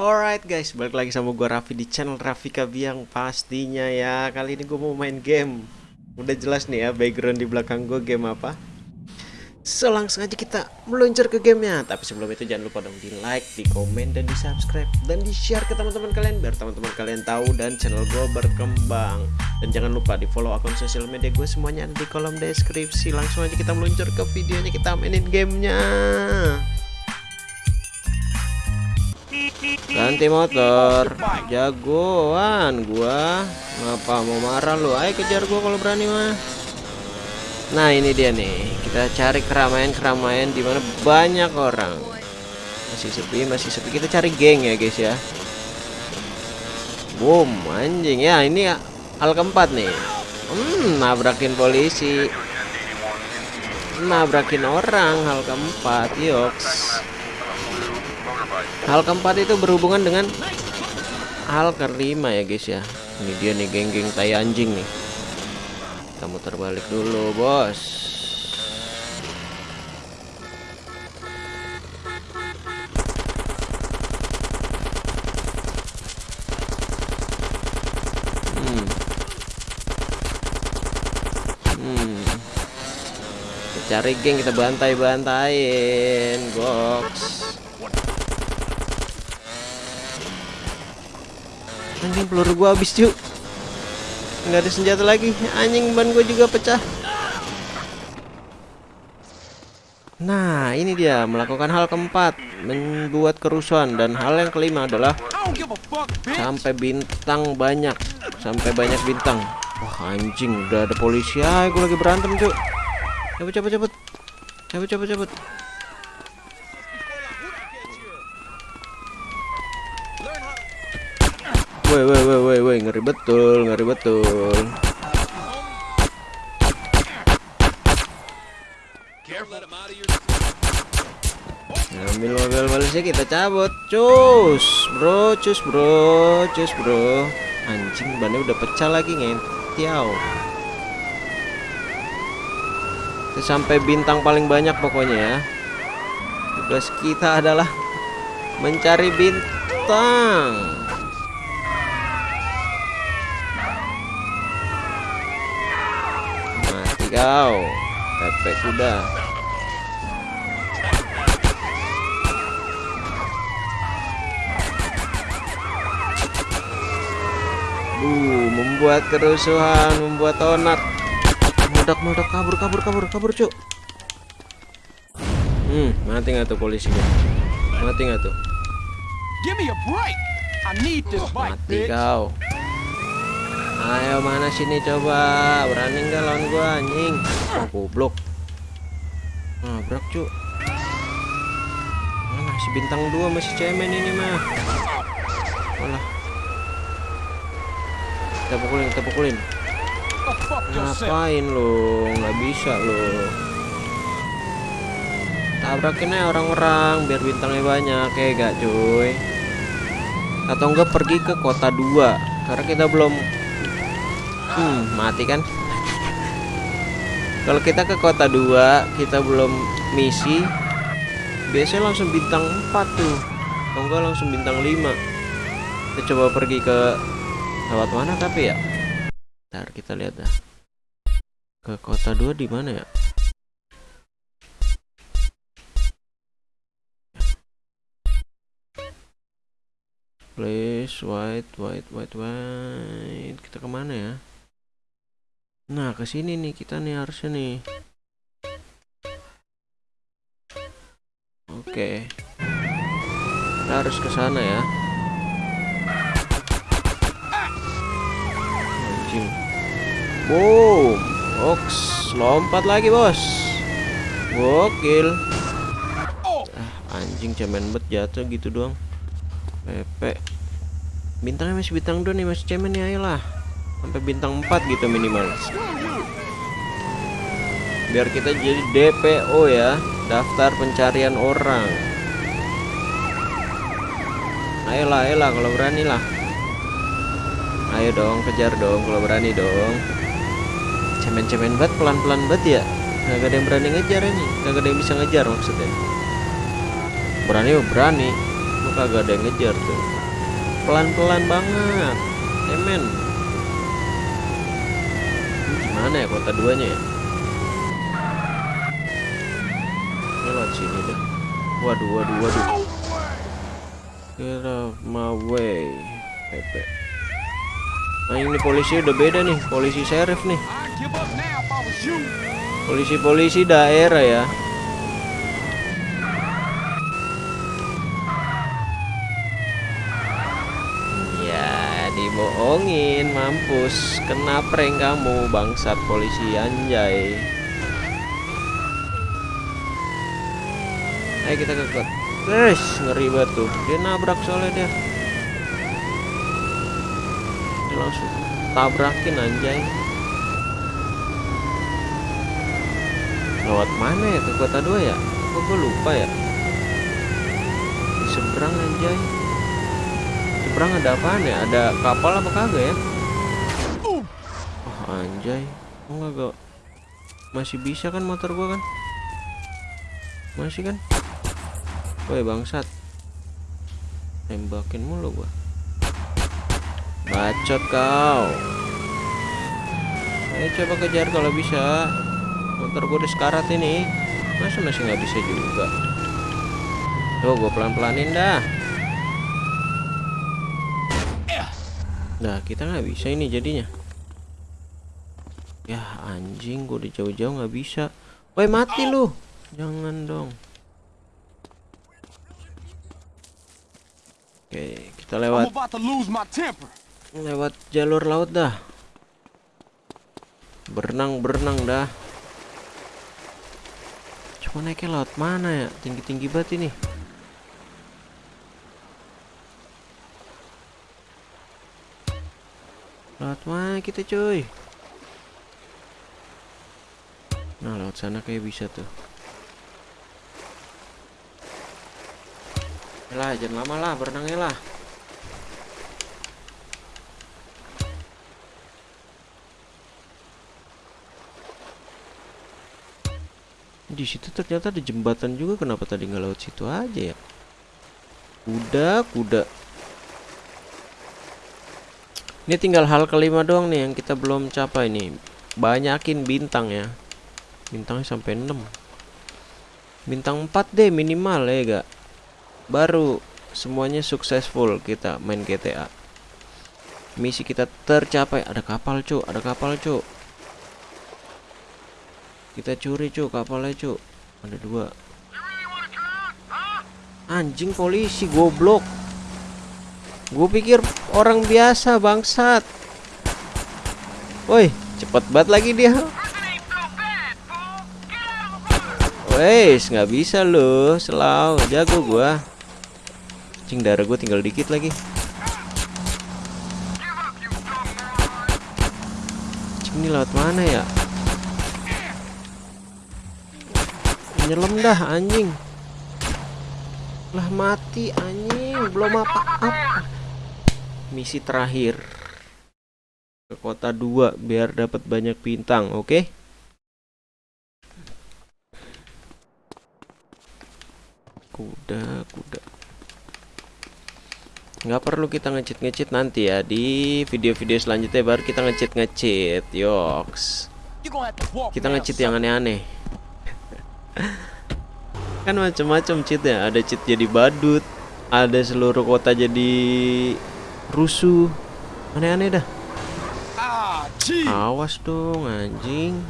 Alright guys, balik lagi sama gue Raffi di channel Raffi Kabiang pastinya ya. Kali ini gue mau main game. Udah jelas nih ya background di belakang gue game apa. So langsung aja kita meluncur ke gamenya. Tapi sebelum itu jangan lupa dong di like, di komen, dan di subscribe Dan di share ke teman-teman kalian Biar teman-teman kalian tahu dan channel gue berkembang. Dan jangan lupa di follow akun sosial media gue semuanya ada di kolom deskripsi. Langsung aja kita meluncur ke videonya kita mainin gamenya Ganti motor. Jagoan gua. Ngapa mau marah lu? Ayo kejar gua kalau berani mah. Nah ini dia nih. Kita cari keramaian-keramaian Di mana banyak orang. Masih sepi masih sepi. Kita cari geng ya guys ya. Boom anjing. Ya Ini hal keempat nih. Hmm nabrakin polisi. Nabrakin orang hal keempat. Yoks Hal keempat itu berhubungan dengan hal kelima ya guys ya. Ini dia nih geng-geng tai anjing nih. Kita muter balik dulu, Bos. Hmm. Hmm. Cari geng kita bantai-bantain, goks. Anjing peluru gua habis cuy nggak ada senjata lagi. Anjing ban gua juga pecah. Nah ini dia melakukan hal keempat. Membuat kerusuhan. Dan hal yang kelima adalah Sampai bintang banyak. Sampai banyak bintang. Wah anjing udah ada polisi. Ah gue lagi berantem cuy Cabut cabut cabut. Cabut cabut cabut Woi woi woi woi woi ngeri betul ngeri betul. Ambil mobil Malaysia kita cabut. Cus bro cus bro cus bro. Anjing bannya udah pecah lagi ngentiau sampai bintang paling banyak pokoknya ya. Tugas kita adalah mencari bintang kau Pepe kuda Uh, membuat kerusuhan, membuat onak. Meledak-meledak kabur, kabur, kabur, kabur, cuk. Hmm, mati nggak tuh polisinya? Mati nggak tuh? Give me a break. I need this bike, Mati bitch. kau. Ayo mana sini coba? Berani nggak lawan gua anjing? Oh goblok. Nabrak cu Mana si bintang dua masih cemen ini mah. Walah Kita pukulin kita pukulin. Ngapain lu? Nggak bisa lu. Tabrakin aja orang-orang Biar bintangnya banyak ya gak cuy? Atau enggak pergi ke kota dua Karena kita belum Hmm, mati kan? Kalau kita ke kota 2, kita belum misi, biasanya langsung bintang 4 tuh. Atau enggak langsung bintang 5. Kita coba pergi ke lewat mana tapi ya? Ntar kita lihat dah. Ke kota 2 di mana ya? Please, white, white, white, white. Kita ke mana ya? Nah, ke sini nih kita nih harusnya nih. Oke. Kita harus ke sana ya. Anjing. Boom. Oks, lompat lagi, Bos. Gokil. Ah, anjing cemen bet jatuh gitu doang. Pepe. Bintangnya masih bintang 2 nih, masih cemen nih ayolah sampai bintang 4 gitu minimal. Biar kita jadi DPO ya daftar pencarian orang. Ayolah ayolah kalau berani lah. Ayo dong kejar dong kalau berani dong. Cemen-cemen banget pelan-pelan banget ya. Gak ada yang berani ngejar ini. Gak ada yang bisa ngejar maksudnya. Berani berani. Tuh kagak ada yang ngejar tuh. Pelan-pelan banget. Emen. Gimana ya kota duanya ya? Ini lewat sini deh. Waduh, waduh, waduh. Get off my way. Pepe. Nah ini polisi udah beda nih, polisi sheriff nih. Polisi-polisi daerah ya. Ya, dibohongin, mampus. Kena prank kamu, bangsat polisi anjay. Ayo kita ke kot. Guys, ngeri banget tuh. Dia nabrak soalnya dia. Dia langsung tabrakin anjay. Lewat mana ya ke kota dua ya? Kok gue lupa ya? Di seberang anjay. Seberang ada apaan ya? Ada kapal apa kagak ya? Oh anjay. Oh enggak Masih bisa kan motor gua kan? Masih kan? Woi bangsat. Tembakin mulu gua. Bacot kau. Ayo coba kejar kalau bisa motor gue udah sekarat ini masa masih nggak bisa juga tuh gue pelan pelanin dah nah kita nggak bisa ini jadinya. Ya anjing gue udah jauh-jauh nggak bisa. Woi mati lu. Jangan dong. Oke kita lewat. Lewat jalur laut dah. Berenang berenang dah. Cuma naiknya laut mana ya? Tinggi tinggi banget ini laut mana kita cuy? Nah laut sana kayak bisa tuh. Lah jangan lama lah berenangnya lah. Di situ ternyata ada jembatan juga kenapa tadi nggak lewat situ aja ya? Kuda kuda ini tinggal hal kelima doang nih yang kita belum capai nih. Banyakin bintang ya. Bintangnya sampai 6 bintang 4 deh minimal ya gak baru semuanya successful kita main GTA misi kita tercapai. Ada kapal cuk. Ada kapal cuk. Kita curi cuk kapalnya cuk. Ada dua. Anjing polisi goblok gue pikir orang biasa bangsat woi cepet banget lagi dia Wes, nggak bisa loh, selau, jago gua. Cing darah gue tinggal dikit lagi. Cing ini lewat mana ya? Nyelam dah anjing. Lah mati anjing, belum apa-apa. Misi terakhir. Ke kota 2 biar dapat banyak bintang, oke? Kuda, kuda. Nggak perlu kita ngecit ngecit nanti ya di video-video selanjutnya baru kita ngecit ngecit yoks kita ngecit yang aneh-aneh kan macam-macam cheat ya ada cheat jadi badut ada seluruh kota jadi rusuh. Aneh-aneh dah. Ah, awas dong anjing.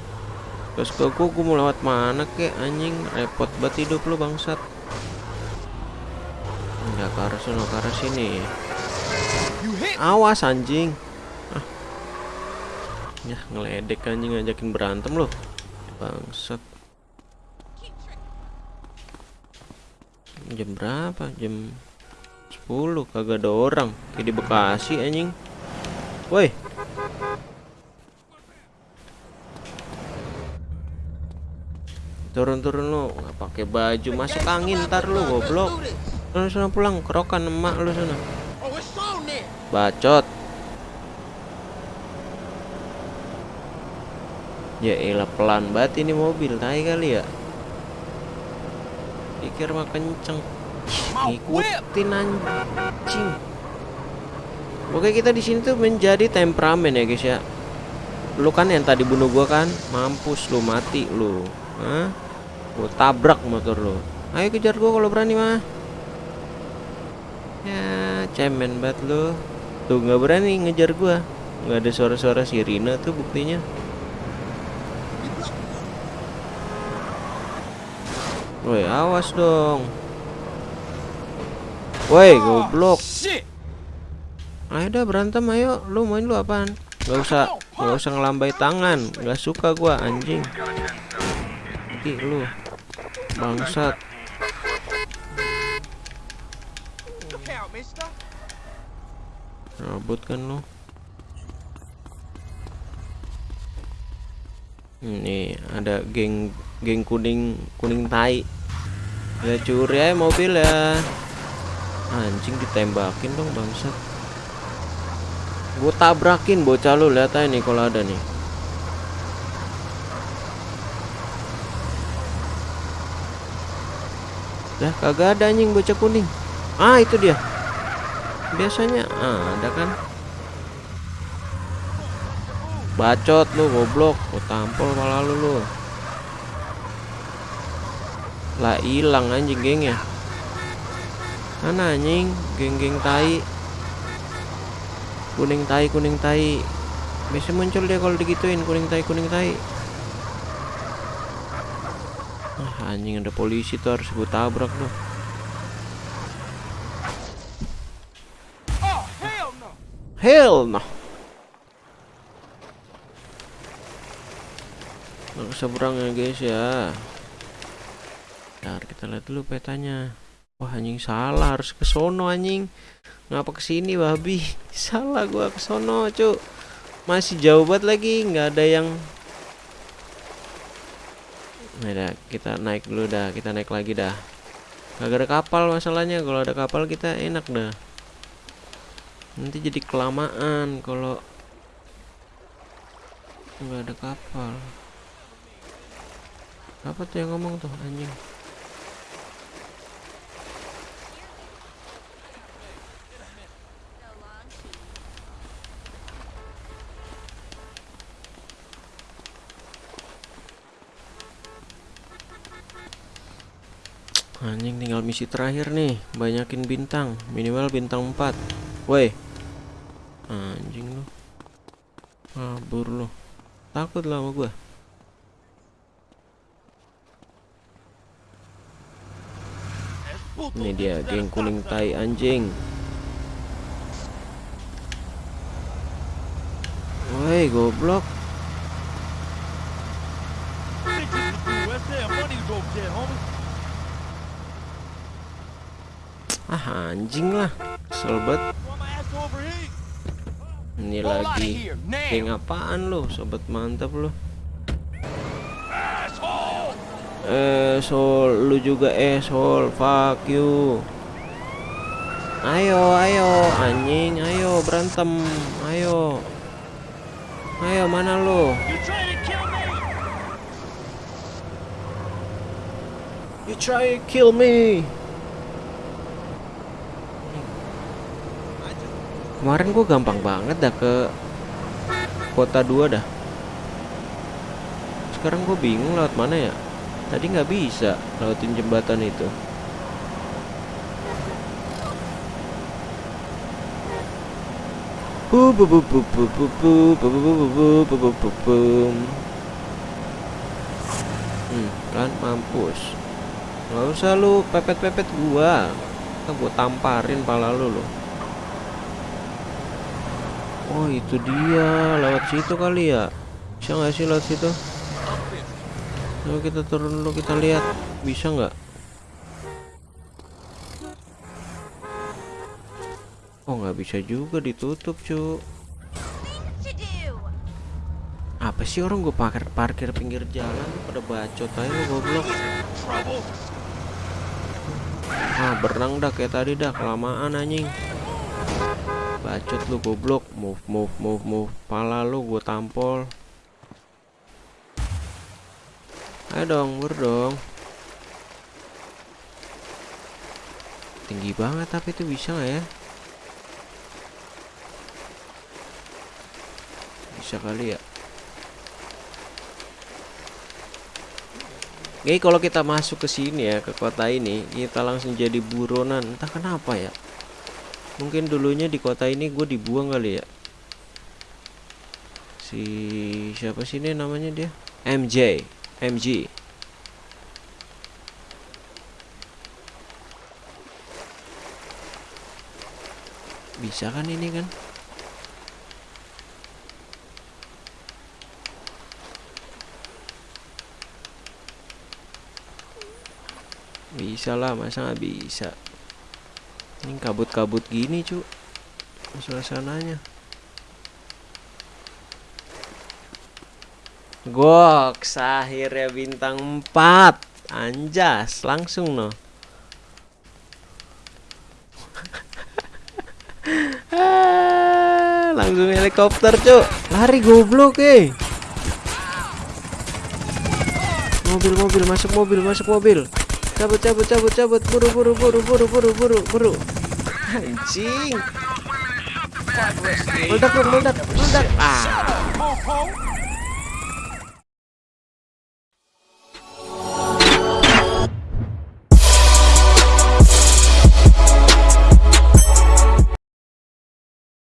Terus ke gua gua mau lewat mana kek anjing? Repot banget hidup lu bangsat. Enggak ke arah sana ke arah sini. Awas anjing. Ah. ya ngeledek anjing ngajakin berantem loh bangsat. Jam berapa? Jam 10 kagak ada orang. Kayak di Bekasi anjing. Woi. Turun-turun lu nggak pakai baju masuk angin ntar lu goblok. Lu sana pulang kerokan emak lu sana. Bacot. Ya elah pelan banget ini mobil tai kali ya. Pikir mah kenceng. Ngikutin anjing. Oke kita di sini tuh menjadi temperamen ya guys ya. Lu kan yang tadi bunuh gua kan mampus lu mati lu. Hah? gua tabrak motor lu. Ayo kejar gua kalau berani mah. Ya cemen banget lu. Tuh nggak berani ngejar gua. Nggak ada suara-suara sirine tuh buktinya. Woi, awas dong. Woi, goblok. Shit. Ayo dah berantem ayo. Lu main lu apaan? Gak usah, gak usah ngelambai tangan. Gak suka gua anjing. Nanti lu bangsat. Robot kan lu. Ini ada geng geng kuning kuning tai. Ya curi aja mobil ya. Anjing ditembakin dong bangsat. Gue tabrakin bocah lu lihat aja nih kalau ada nih. Lah kagak ada anjing bocah kuning. Ah itu dia. Biasanya ah, ada kan. Bacot lu goblok, gua tampol malah lu lu. Lah hilang anjing gengnya. Mana anjing? Geng-geng tai. Kuning tai, kuning tai. Biasa muncul dia kalau digituin kuning tai, kuning tai. Ah, anjing ada polisi tuh harus gue tabrak loh. Oh, hell no. Hell no. Nggak seberang ya guys ya. Ntar kita lihat dulu petanya. Wah anjing salah harus ke sono anjing. Ngapa ke sini babi? Salah gua ke sono, Cuk. Masih jauh banget lagi, nggak ada yang Nah, dah, kita naik dulu dah, kita naik lagi dah. Gak ada kapal masalahnya, kalau ada kapal kita enak dah. Nanti jadi kelamaan kalau nggak ada kapal. Apa tuh yang ngomong tuh anjing? Misi terakhir nih Banyakin bintang Minimal bintang 4 Woi. Anjing lu. Kabur lu. Takut lah sama gua. Ini dia geng kuning tai anjing. Woi goblok Ah anjing lah. Banget. Ini lagi. Geng apaan lu Sobat mantap lu? Eh Sol Lu juga eh Sol Fuck you. Ayo ayo Anjing ayo berantem Ayo. Ayo mana lu? You try to kill me Kemarin gue gampang banget dah ke kota 2 dah. Sekarang gue bingung lewat mana ya. Tadi nggak bisa lewatin jembatan itu. Hmm, kan mampus. Gak usah lu pepet-pepet gua. Kan gua tamparin pala lu loh. Oh itu dia. Lewat situ kali ya? Bisa nggak sih lewat situ? Coba kita turun dulu kita lihat. Bisa nggak? Oh nggak bisa juga ditutup cu. Apa sih orang gue parkir parkir pinggir jalan? Pada bacot aja lu goblok. Ah berenang dah kayak tadi dah. Kelamaan anjing Bacot lu goblok. Move move move move. Pala lu gue tampol. Ayo dong bur dong. Tinggi banget tapi itu bisa nggak ya? Bisa kali ya? Oke kalau kita masuk ke sini ya ke kota ini kita langsung jadi buronan. Entah kenapa ya mungkin dulunya di kota ini gue dibuang kali ya. Si siapa sih ini namanya dia? MJ MG bisa kan ini kan? Bisa lah masa nggak bisa ini kabut-kabut gini cu. Suasananya. Gok, akhirnya bintang 4 Anjas, langsung no. Langsung helikopter cuk Lari goblok eh. Mobil mobil masuk mobil masuk mobil Cabut cabut cabut cabut. Buru buru buru buru buru buru buru. Anjing. Meledak meledak meledak. Ah.